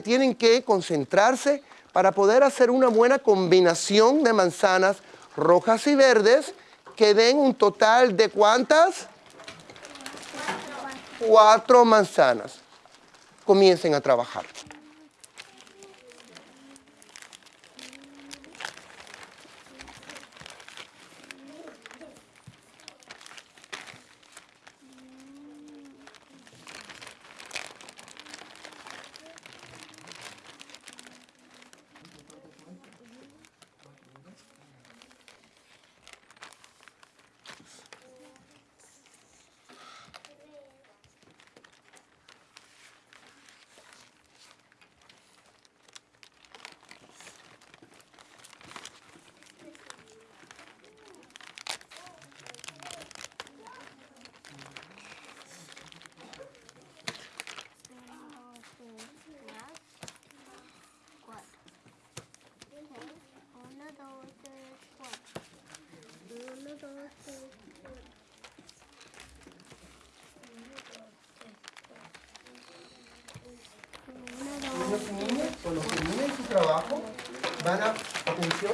tienen que concentrarse para poder hacer una buena combinación de manzanas rojas y verdes que den un total de ¿cuántas? Cuatro manzanas. Comiencen a trabajar. Cuando terminen su trabajo, van a, atención,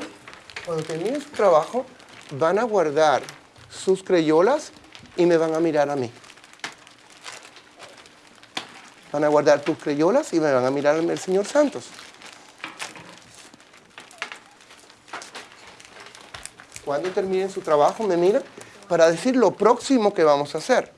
cuando terminen su trabajo, van a guardar sus crayolas y me van a mirar a mí. Van a guardar tus crayolas y me van a mirar al señor Santos. Cuando terminen su trabajo, me miran para decir lo próximo que vamos a hacer.